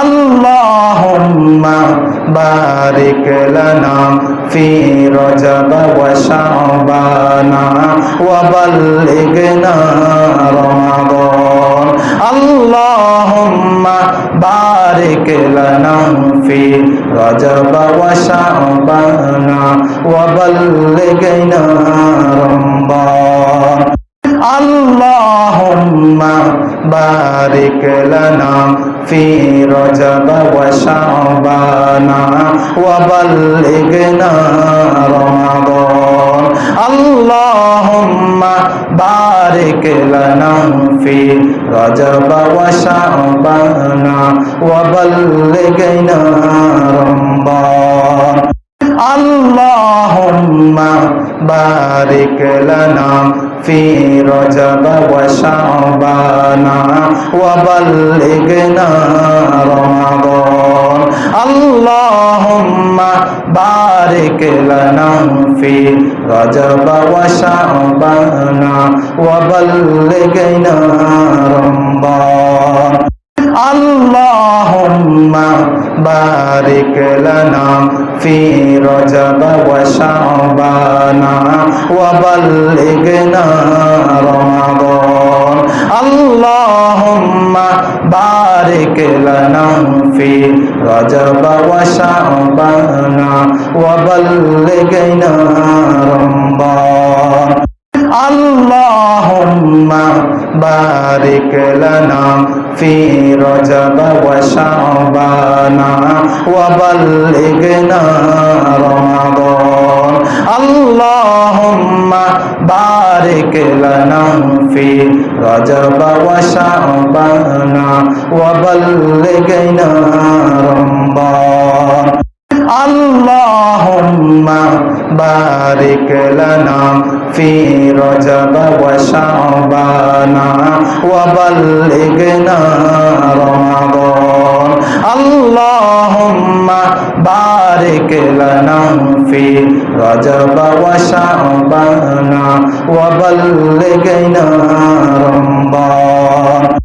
আল্লাহুম্মা বারিক লানা ফি রজব ওয়া শাবানা ওয়া বাল্লিগনা রমাদান। আল্লাহুম্মা বারিক লানা ফি রজব ওয়া শাবানা ওয়া বাল্লিগনা بارك لنا في رجب وشعبان وبلغنا رمضان اللهم بارك لنا في رجب وشعبان وبلغنا رمضان اللهم بارك لنا في رجب وشعبان وبلغنا رمضان. اللهم بارك لنا في رجب وشعبان وبلغنا رمضان. بارك لنا في رجب وشعبان وبلغنا رمضان اللهم بارك لنا في رجب وشعبان وبلغنا رمضان بارك لنا في رجب وشعبان وبلغنا رمضان اللهم بارك لنا في رجب وشعبان وبلغنا رمضان اللهم بارك لنا في رجب وشعبان وبلغنا رمضان اللهم بارك لنا في رجب وشعبان وبلغنا رمضان